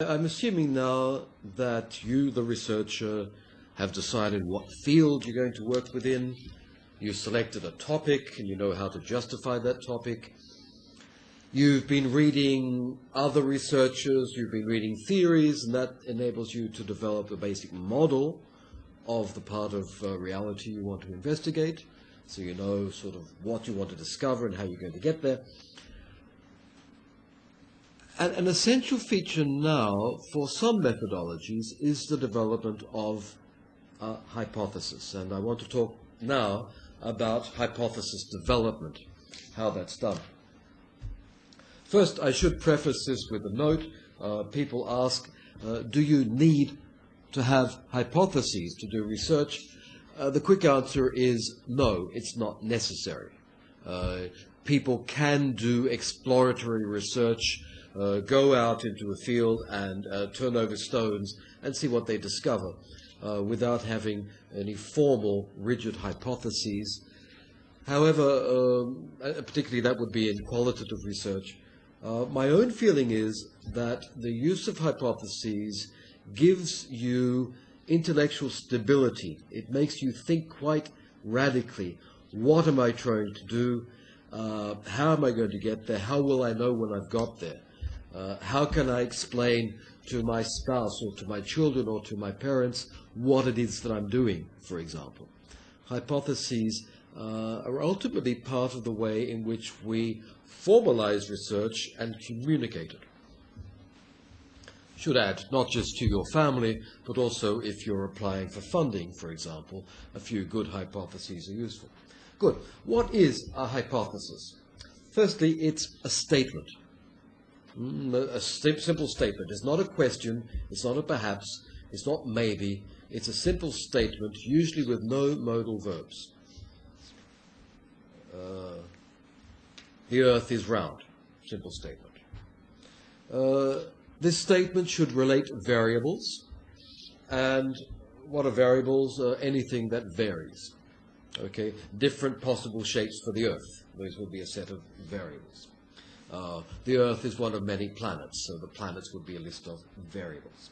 I'm assuming now that you, the researcher, have decided what field you're going to work within. You've selected a topic and you know how to justify that topic. You've been reading other researchers, you've been reading theories, and that enables you to develop a basic model of the part of uh, reality you want to investigate. So you know sort of what you want to discover and how you're going to get there. And an essential feature now for some methodologies is the development of a hypothesis. And I want to talk now about hypothesis development, how that's done. First, I should preface this with a note. Uh, people ask, uh, do you need to have hypotheses to do research? Uh, the quick answer is no, it's not necessary. Uh, people can do exploratory research, uh, go out into a field and uh, turn over stones and see what they discover without having any formal, rigid hypotheses. However, um, particularly that would be in qualitative research, uh, my own feeling is that the use of hypotheses gives you intellectual stability. It makes you think quite radically. What am I trying to do? Uh, how am I going to get there? How will I know when I've got there? Uh, how can I explain to my spouse or to my children or to my parents what it is that I'm doing, for example? Hypotheses uh, are ultimately part of the way in which we formalize research and communicate it. Should add, not just to your family, but also if you're applying for funding, for example, a few good hypotheses are useful. Good. What is a hypothesis? Firstly, it's a statement. Mm, a simple statement. It's not a question, it's not a perhaps, it's not maybe, it's a simple statement, usually with no modal verbs. Uh, the earth is round. Simple statement. Uh, this statement should relate variables. And what are variables? Uh, anything that varies. Okay, different possible shapes for the Earth. Those would be a set of variables. Uh, the Earth is one of many planets, so the planets would be a list of variables.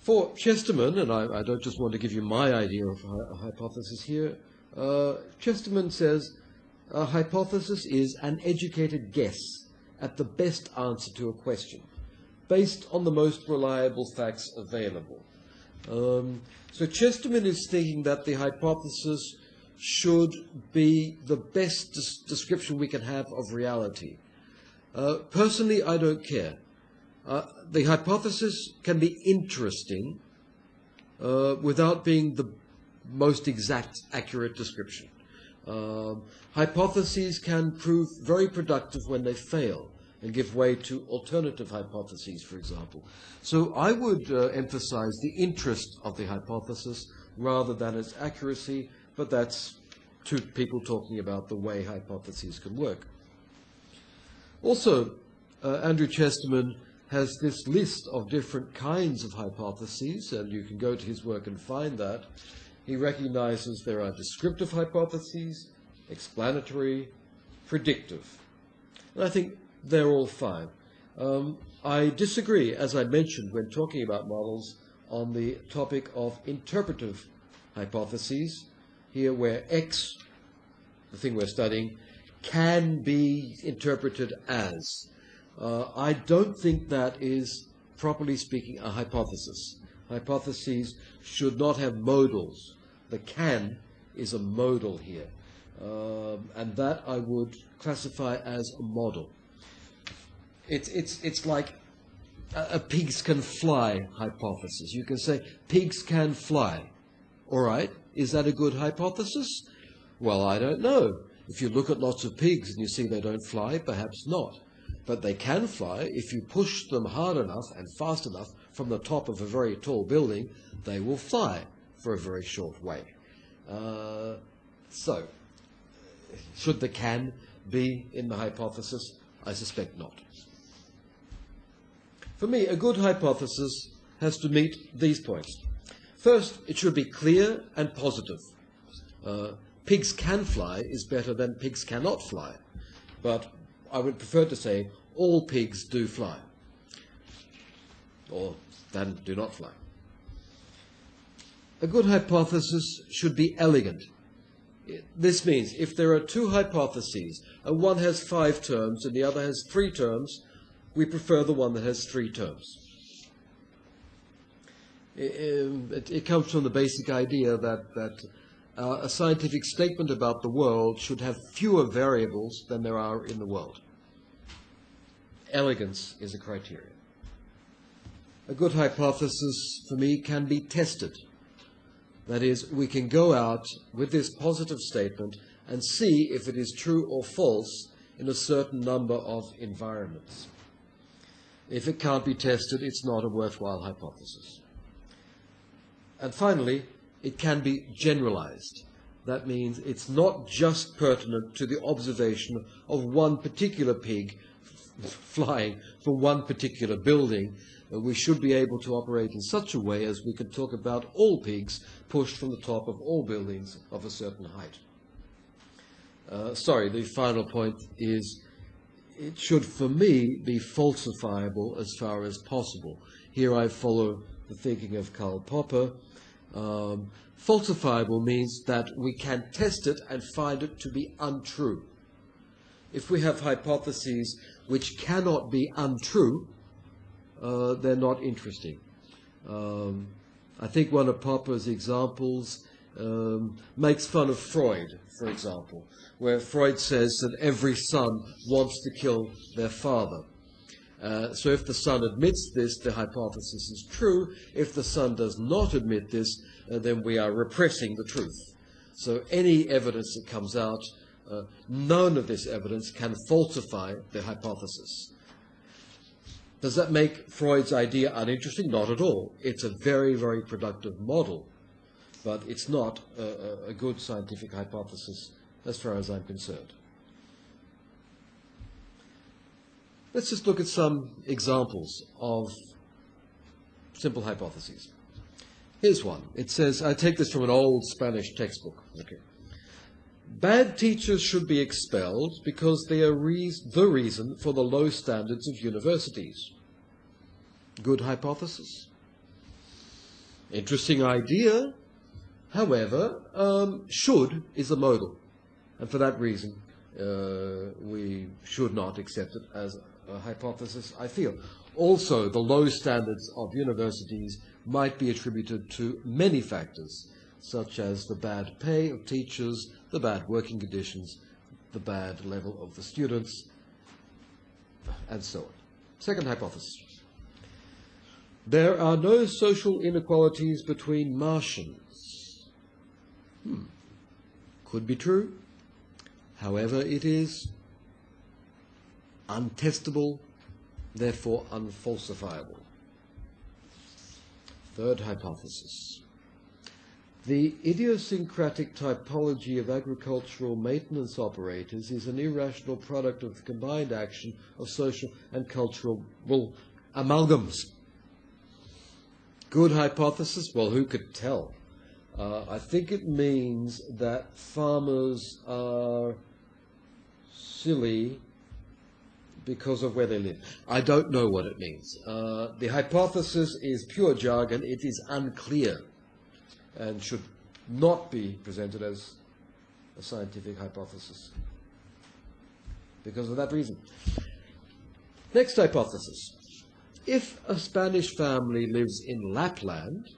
For Chesterman, and I, I don't just want to give you my idea of a hypothesis here, uh, Chesterman says a hypothesis is an educated guess at the best answer to a question, based on the most reliable facts available. Um, so Chesterman is thinking that the hypothesis should be the best des description we can have of reality. Uh, personally, I don't care. Uh, the hypothesis can be interesting uh, without being the most exact, accurate description. Um, hypotheses can prove very productive when they fail and give way to alternative hypotheses, for example. So I would uh, emphasize the interest of the hypothesis rather than its accuracy, but that's two people talking about the way hypotheses can work. Also, uh, Andrew Chesterman has this list of different kinds of hypotheses, and you can go to his work and find that. He recognizes there are descriptive hypotheses, explanatory, predictive. And I think they're all fine. Um, I disagree, as I mentioned when talking about models, on the topic of interpretive hypotheses, here where X, the thing we're studying, can be interpreted as. Uh, I don't think that is, properly speaking, a hypothesis. Hypotheses should not have modals. The can is a modal here. Um, and that I would classify as a model. It's, it's, it's like a, a pigs can fly hypothesis. You can say pigs can fly. All right, is that a good hypothesis? Well, I don't know. If you look at lots of pigs and you see they don't fly, perhaps not. But they can fly if you push them hard enough and fast enough from the top of a very tall building, they will fly for a very short way. Uh, so, should the can be in the hypothesis? I suspect not. For me, a good hypothesis has to meet these points. First, it should be clear and positive. Uh, pigs can fly is better than pigs cannot fly. But I would prefer to say all pigs do fly, or than do not fly. A good hypothesis should be elegant. This means if there are two hypotheses, and one has five terms and the other has three terms, we prefer the one that has three terms. It, it comes from the basic idea that, that uh, a scientific statement about the world should have fewer variables than there are in the world. Elegance is a criterion. A good hypothesis for me can be tested. That is, we can go out with this positive statement and see if it is true or false in a certain number of environments. If it can't be tested, it's not a worthwhile hypothesis. And finally, it can be generalized. That means it's not just pertinent to the observation of one particular pig flying from one particular building. We should be able to operate in such a way as we can talk about all pigs pushed from the top of all buildings of a certain height. Uh, sorry, the final point is it should, for me, be falsifiable as far as possible. Here I follow the thinking of Karl Popper. Um, falsifiable means that we can test it and find it to be untrue. If we have hypotheses which cannot be untrue, uh, they're not interesting. Um, I think one of Popper's examples um, makes fun of Freud, for example, where Freud says that every son wants to kill their father. Uh, so if the son admits this, the hypothesis is true. If the son does not admit this, uh, then we are repressing the truth. So any evidence that comes out, uh, none of this evidence can falsify the hypothesis. Does that make Freud's idea uninteresting? Not at all. It's a very, very productive model, but it's not a, a good scientific hypothesis as far as I'm concerned. Let's just look at some examples of simple hypotheses. Here's one. It says, I take this from an old Spanish textbook. Okay. Bad teachers should be expelled because they are re the reason for the low standards of universities. Good hypothesis. Interesting idea. However, um, should is a modal. And for that reason, uh, we should not accept it as a hypothesis, I feel. Also, the low standards of universities might be attributed to many factors, such as the bad pay of teachers, the bad working conditions, the bad level of the students, and so on. Second hypothesis. There are no social inequalities between Martians. Hmm. Could be true. However, it is untestable, therefore unfalsifiable. Third hypothesis. The idiosyncratic typology of agricultural maintenance operators is an irrational product of the combined action of social and cultural amalgams. Good hypothesis? Well, who could tell? Uh, I think it means that farmers are silly because of where they live. I don't know what it means. Uh, the hypothesis is pure jargon. It is unclear and should not be presented as a scientific hypothesis because of that reason. Next hypothesis. If a Spanish family lives in Lapland,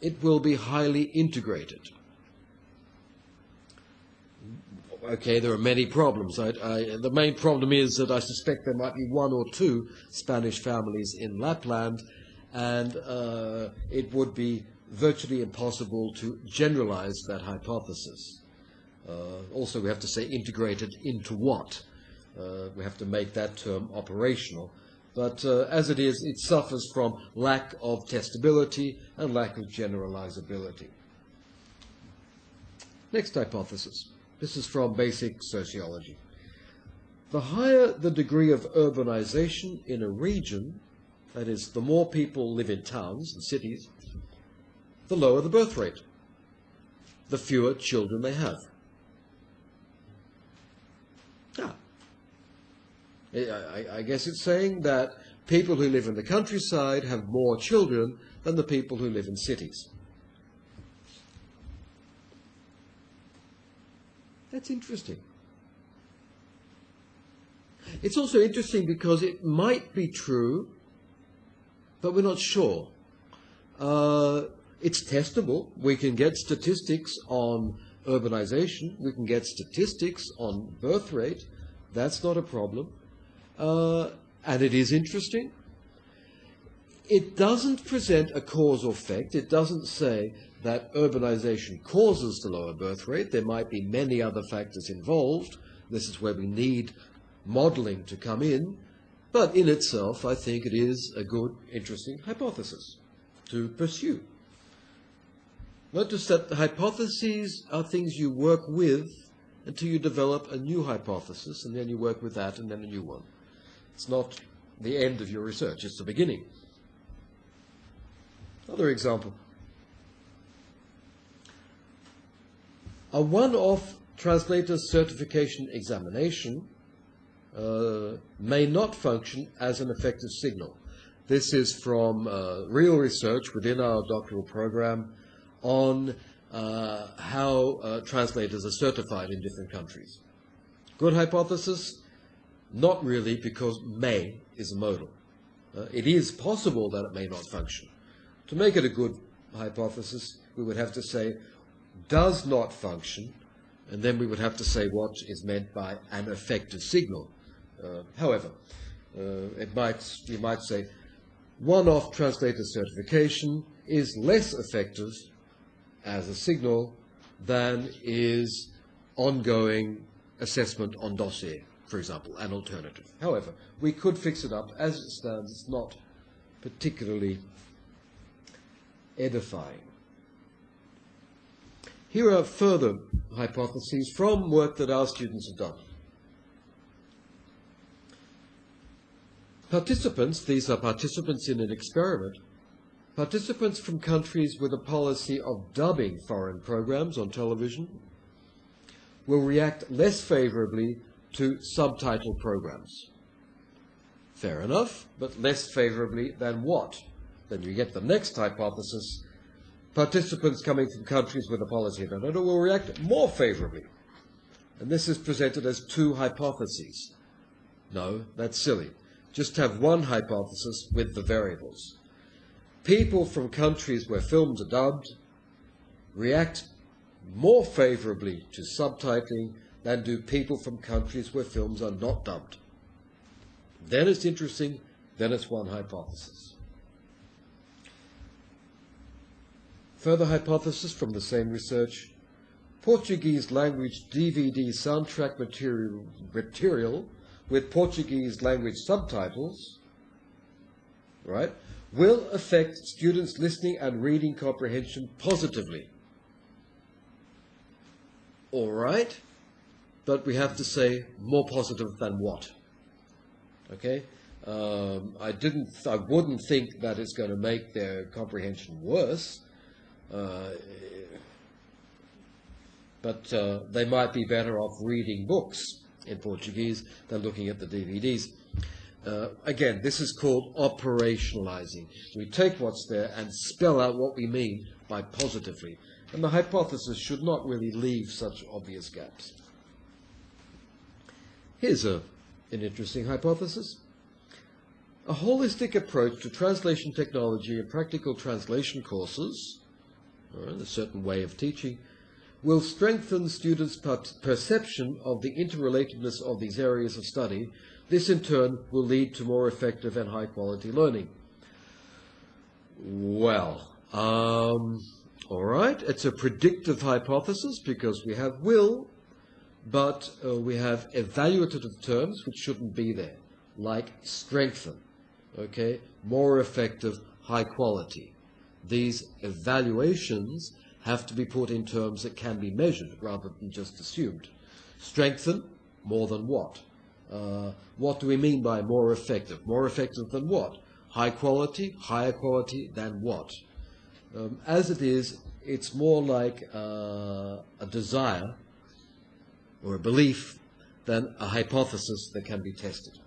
it will be highly integrated okay, there are many problems. I, I, the main problem is that I suspect there might be one or two Spanish families in Lapland, and uh, it would be virtually impossible to generalize that hypothesis. Uh, also, we have to say integrated into what? Uh, we have to make that term operational. But uh, as it is, it suffers from lack of testability and lack of generalizability. Next hypothesis. This is from basic sociology. The higher the degree of urbanization in a region, that is, the more people live in towns and cities, the lower the birth rate, the fewer children they have. Ah, I, I, I guess it's saying that people who live in the countryside have more children than the people who live in cities. That's interesting. It's also interesting because it might be true, but we're not sure. Uh, it's testable. We can get statistics on urbanization. We can get statistics on birth rate. That's not a problem. Uh, and it is interesting. It doesn't present a cause or effect. It doesn't say that urbanization causes the lower birth rate. There might be many other factors involved. This is where we need modeling to come in. But in itself, I think it is a good, interesting hypothesis to pursue. Notice that the hypotheses are things you work with until you develop a new hypothesis, and then you work with that, and then a new one. It's not the end of your research, it's the beginning. Another example. A one-off translator certification examination uh, may not function as an effective signal. This is from uh, real research within our doctoral program on uh, how uh, translators are certified in different countries. Good hypothesis? Not really, because may is modal. Uh, it is possible that it may not function. To make it a good hypothesis, we would have to say does not function, and then we would have to say what is meant by an effective signal. Uh, however, uh, it might, you might say one-off translator certification is less effective as a signal than is ongoing assessment on dossier, for example, an alternative. However, we could fix it up. As it stands, it's not particularly edifying. Here are further hypotheses from work that our students have done. Participants, these are participants in an experiment, participants from countries with a policy of dubbing foreign programs on television will react less favorably to subtitle programs. Fair enough, but less favorably than what? Then you get the next hypothesis. Participants coming from countries with a policy of dubbing will react more favorably. And this is presented as two hypotheses. No, that's silly just have one hypothesis with the variables. People from countries where films are dubbed react more favorably to subtitling than do people from countries where films are not dubbed. Then it's interesting, then it's one hypothesis. Further hypothesis from the same research Portuguese language DVD soundtrack material, material with Portuguese language subtitles, right, will affect students' listening and reading comprehension positively. All right, but we have to say more positive than what? Okay, um, I didn't, I wouldn't think that it's going to make their comprehension worse. Uh, but uh, they might be better off reading books in Portuguese than looking at the DVDs. Uh, again, this is called operationalizing. We take what's there and spell out what we mean by positively. And the hypothesis should not really leave such obvious gaps. Here's a, an interesting hypothesis. A holistic approach to translation technology and practical translation courses, a certain way of teaching, will strengthen students' perception of the interrelatedness of these areas of study. This, in turn, will lead to more effective and high quality learning. Well, um, all right, it's a predictive hypothesis because we have will, but uh, we have evaluative terms which shouldn't be there, like strengthen, okay, more effective, high quality. These evaluations have to be put in terms that can be measured rather than just assumed. Strengthen, more than what? Uh, what do we mean by more effective? More effective than what? High quality, higher quality than what? Um, as it is, it's more like uh, a desire or a belief than a hypothesis that can be tested.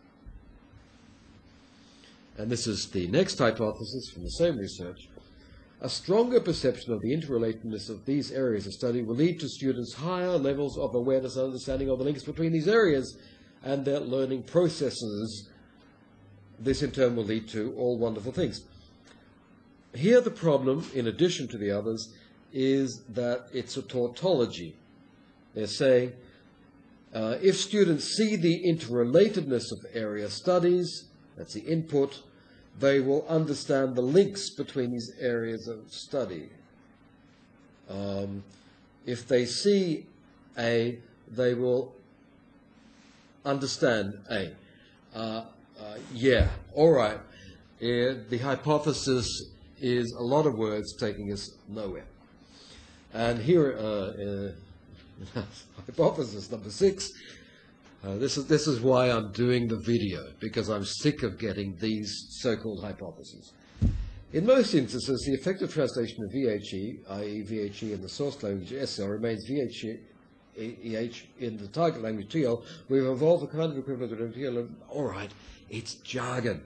and this is the next hypothesis from the same research, a stronger perception of the interrelatedness of these areas of study will lead to students higher levels of awareness and understanding of the links between these areas and their learning processes. This in turn will lead to all wonderful things. Here the problem, in addition to the others, is that it's a tautology. They're saying uh, if students see the interrelatedness of area studies, that's the input, they will understand the links between these areas of study. Um, if they see A, they will understand A. Uh, uh, yeah, all right. Uh, the hypothesis is a lot of words taking us nowhere. And here, uh, uh hypothesis number six uh, this, is, this is why I'm doing the video, because I'm sick of getting these so-called hypotheses. In most instances, the effective translation of VHE, i.e. VHE in the source language SL, remains VHE in the target language TL. We've evolved a kind of equivalent of TL. All right, it's jargon.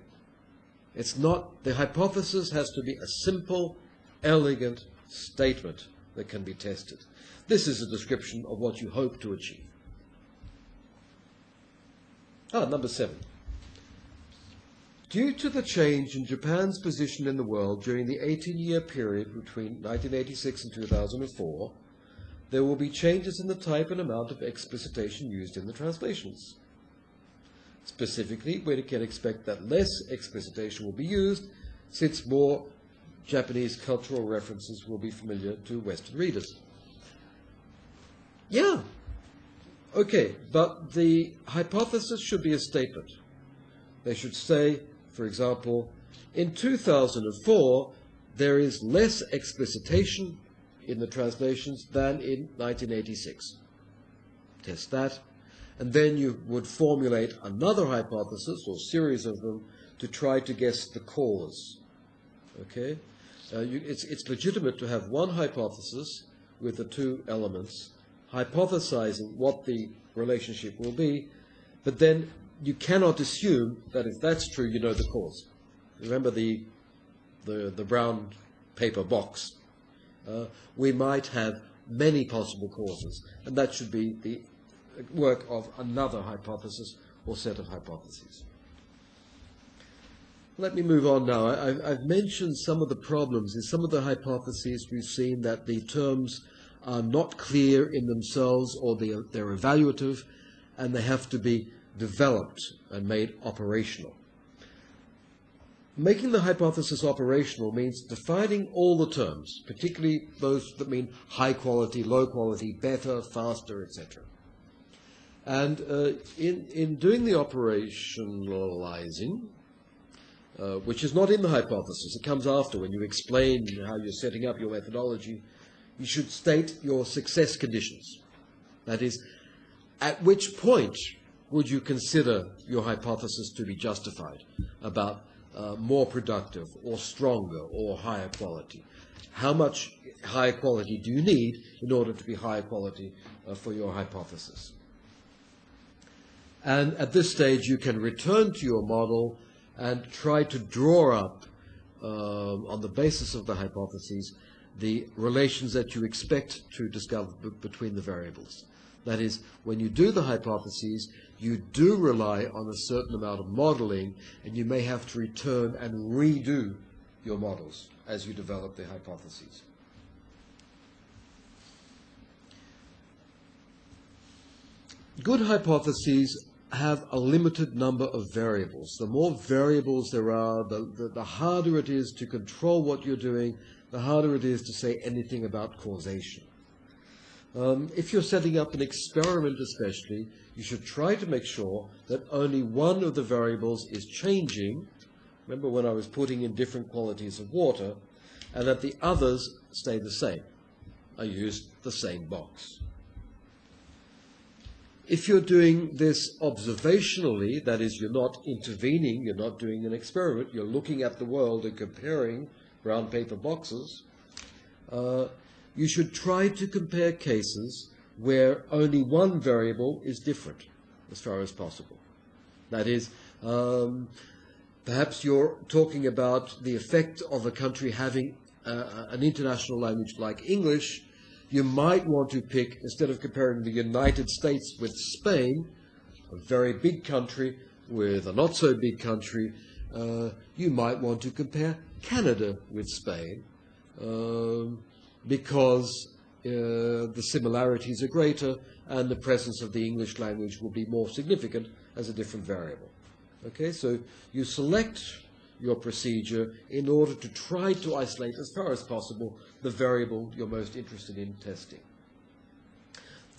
It's not, the hypothesis has to be a simple, elegant statement that can be tested. This is a description of what you hope to achieve. Ah, number seven. Due to the change in Japan's position in the world during the 18-year period between 1986 and 2004, there will be changes in the type and amount of explicitation used in the translations. Specifically, we can expect that less explicitation will be used, since more Japanese cultural references will be familiar to Western readers. Yeah, Okay, but the hypothesis should be a statement. They should say, for example, in 2004, there is less explicitation in the translations than in 1986. Test that. And then you would formulate another hypothesis or series of them to try to guess the cause. Okay? Uh, you, it's, it's legitimate to have one hypothesis with the two elements hypothesizing what the relationship will be, but then you cannot assume that if that's true, you know the cause. Remember the, the, the brown paper box. Uh, we might have many possible causes, and that should be the work of another hypothesis or set of hypotheses. Let me move on now. I, have mentioned some of the problems. In some of the hypotheses, we've seen that the terms are not clear in themselves or they are, they're evaluative and they have to be developed and made operational. Making the hypothesis operational means defining all the terms, particularly those that mean high quality, low quality, better, faster, etc. And uh, in, in doing the operationalizing, uh, which is not in the hypothesis, it comes after when you explain how you're setting up your methodology you should state your success conditions. That is, at which point would you consider your hypothesis to be justified about uh, more productive or stronger or higher quality? How much higher quality do you need in order to be higher quality uh, for your hypothesis? And at this stage, you can return to your model and try to draw up, uh, on the basis of the hypotheses, the relations that you expect to discover between the variables. That is, when you do the hypotheses, you do rely on a certain amount of modeling, and you may have to return and redo your models as you develop the hypotheses. Good hypotheses have a limited number of variables. The more variables there are, the, the, the harder it is to control what you're doing the harder it is to say anything about causation. Um, if you're setting up an experiment especially, you should try to make sure that only one of the variables is changing. Remember when I was putting in different qualities of water, and that the others stay the same. I used the same box. If you're doing this observationally, that is, you're not intervening, you're not doing an experiment, you're looking at the world and comparing brown paper boxes, uh, you should try to compare cases where only one variable is different as far as possible. That is, um, Perhaps you're talking about the effect of a country having uh, an international language like English. You might want to pick, instead of comparing the United States with Spain, a very big country with a not so big country, uh, you might want to compare Canada with Spain um, because uh, the similarities are greater and the presence of the English language will be more significant as a different variable. Okay, so you select your procedure in order to try to isolate as far as possible the variable you're most interested in testing.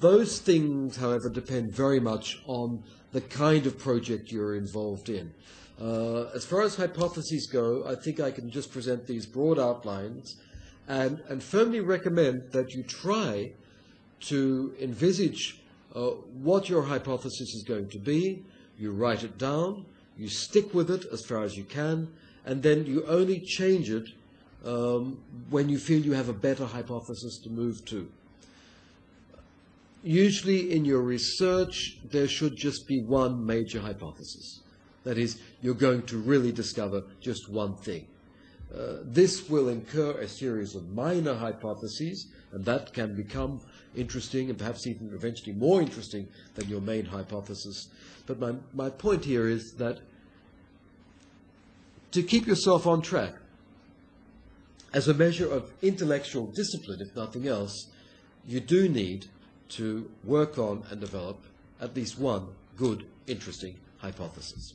Those things, however, depend very much on the kind of project you're involved in. Uh, as far as hypotheses go, I think I can just present these broad outlines and, and firmly recommend that you try to envisage uh, what your hypothesis is going to be. You write it down, you stick with it as far as you can, and then you only change it um, when you feel you have a better hypothesis to move to. Usually in your research, there should just be one major hypothesis. That is, you're going to really discover just one thing. Uh, this will incur a series of minor hypotheses, and that can become interesting and perhaps even eventually more interesting than your main hypothesis. But my, my point here is that to keep yourself on track, as a measure of intellectual discipline, if nothing else, you do need to work on and develop at least one good, interesting hypothesis.